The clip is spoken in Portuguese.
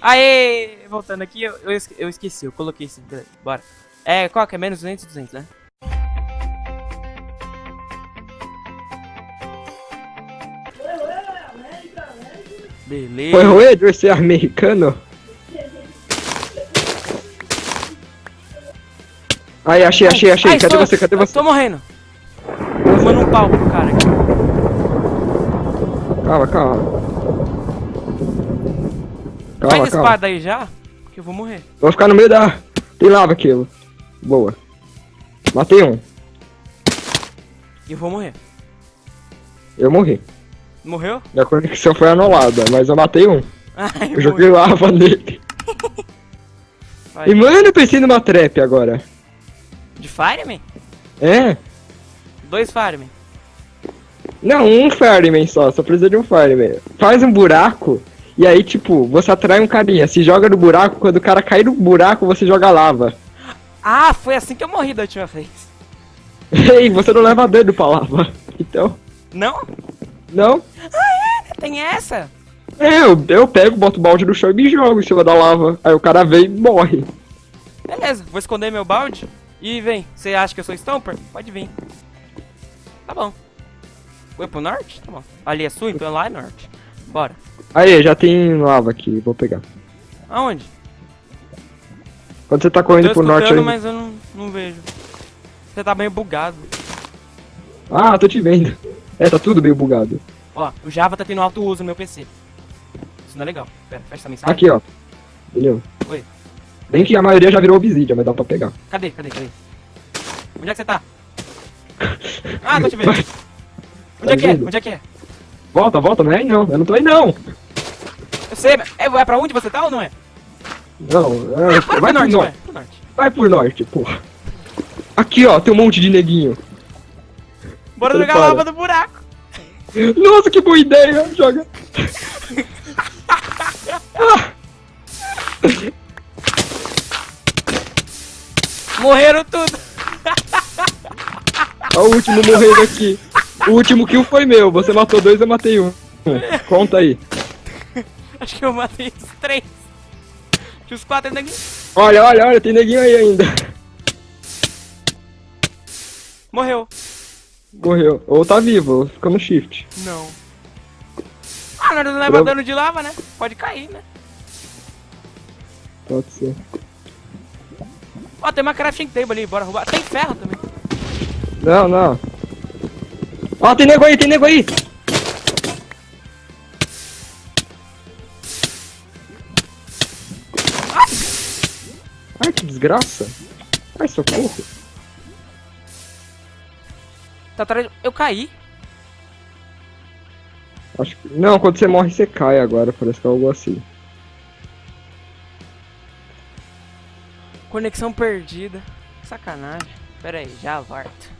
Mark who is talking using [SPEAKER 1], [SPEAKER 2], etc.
[SPEAKER 1] Aê! Voltando aqui, eu, eu, esque- eu esqueci, eu coloquei esse. beleza, Bora. É, qual que é? Menos 200 e 200, né? Beleza.
[SPEAKER 2] Oi, oi, você é americano? Aí, achei, achei, achei.
[SPEAKER 1] Ai,
[SPEAKER 2] Cadê
[SPEAKER 1] estou-
[SPEAKER 2] você? Cadê você?
[SPEAKER 1] Tô morrendo. Tomando um pau pro cara aqui.
[SPEAKER 2] Calma, calma. Calma,
[SPEAKER 1] de
[SPEAKER 2] calma.
[SPEAKER 1] espada aí já, que eu vou morrer.
[SPEAKER 2] Vou ficar no meio da... Tem lava aquilo. Boa. Matei um.
[SPEAKER 1] E eu vou morrer.
[SPEAKER 2] Eu morri.
[SPEAKER 1] Morreu?
[SPEAKER 2] Minha conexão foi anulada, mas eu matei um.
[SPEAKER 1] Ai,
[SPEAKER 2] Eu joguei lava nele.
[SPEAKER 1] Vai.
[SPEAKER 2] E mano, eu pensei numa trap agora.
[SPEAKER 1] De Fireman?
[SPEAKER 2] É?
[SPEAKER 1] Dois Fireman.
[SPEAKER 2] Não, um fireman só, só precisa de um fireman. Faz um buraco e aí, tipo, você atrai um carinha. Se joga no buraco, quando o cara cair no buraco, você joga lava.
[SPEAKER 1] Ah, foi assim que eu morri da última vez.
[SPEAKER 2] Ei, você não leva dano pra lava. Então,
[SPEAKER 1] Não?
[SPEAKER 2] não?
[SPEAKER 1] Tem essa?
[SPEAKER 2] É, eu, eu pego, boto o balde no chão e me jogo em cima da lava. Aí o cara vem e morre.
[SPEAKER 1] Beleza, vou esconder meu balde e vem. Você acha que eu sou Stomper? Pode vir. Tá bom. Foi pro norte? Tá bom. Ali é sul, então lá é norte. Bora.
[SPEAKER 2] Aí, já tem lava aqui, vou pegar.
[SPEAKER 1] Aonde?
[SPEAKER 2] Quando você tá correndo pro norte... aí-
[SPEAKER 1] mas eu não, não vejo. Você tá meio bugado.
[SPEAKER 2] Ah, tô te vendo. É, tá tudo meio bugado.
[SPEAKER 1] Ó, o Java tá tendo alto uso no meu PC. Isso não é legal. Pera, fecha essa mensagem.
[SPEAKER 2] Aqui, ó. Entendeu?
[SPEAKER 1] Oi.
[SPEAKER 2] Bem que a maioria já virou obsidian, mas dá pra pegar.
[SPEAKER 1] Cadê, cadê, cadê? Onde é que você tá? Ah, tô te vendo. Onde é que é? Onde é que é?
[SPEAKER 2] Volta, volta, não é aí não. Eu não tô aí não.
[SPEAKER 1] Sei, mas é, é pra onde você tá ou não é?
[SPEAKER 2] Não, é,
[SPEAKER 1] Bora
[SPEAKER 2] vai
[SPEAKER 1] pro
[SPEAKER 2] pro
[SPEAKER 1] norte, vai.
[SPEAKER 2] norte.
[SPEAKER 1] Pro norte.
[SPEAKER 2] Vai pro norte, porra. Aqui, ó, tem um monte de neguinho.
[SPEAKER 1] Bora
[SPEAKER 2] Então
[SPEAKER 1] jogar
[SPEAKER 2] para.
[SPEAKER 1] lava no buraco.
[SPEAKER 2] Nossa, que boa ideia. Joga.
[SPEAKER 1] Morreram tudo.
[SPEAKER 2] Ó, o último morrendo aqui. O último kill foi meu. Você matou dois, eu matei um. Conta aí.
[SPEAKER 1] Acho que eu matei os três. Tinha os quatro ainda aqui.
[SPEAKER 2] Olha, olha, olha, tem neguinho aí ainda.
[SPEAKER 1] Morreu.
[SPEAKER 2] Morreu. Ou tá vivo, fica no shift.
[SPEAKER 1] Não. Ah, nós não leva
[SPEAKER 2] Prova-
[SPEAKER 1] dano de lava, né? Pode cair, né?
[SPEAKER 2] Pode ser.
[SPEAKER 1] Ó, tem uma crafting table ali, bora roubar. Tem ferro também.
[SPEAKER 2] Não, não. Ó, tem nego aí, tem nego aí. Ai, que desgraça. Ai, socorro.
[SPEAKER 1] Tá atrás. Eu caí.
[SPEAKER 2] Acho que... Não, quando você morre, você cai agora. Parece que é algo assim.
[SPEAKER 1] Conexão perdida. Sacanagem. Pera aí, já volto.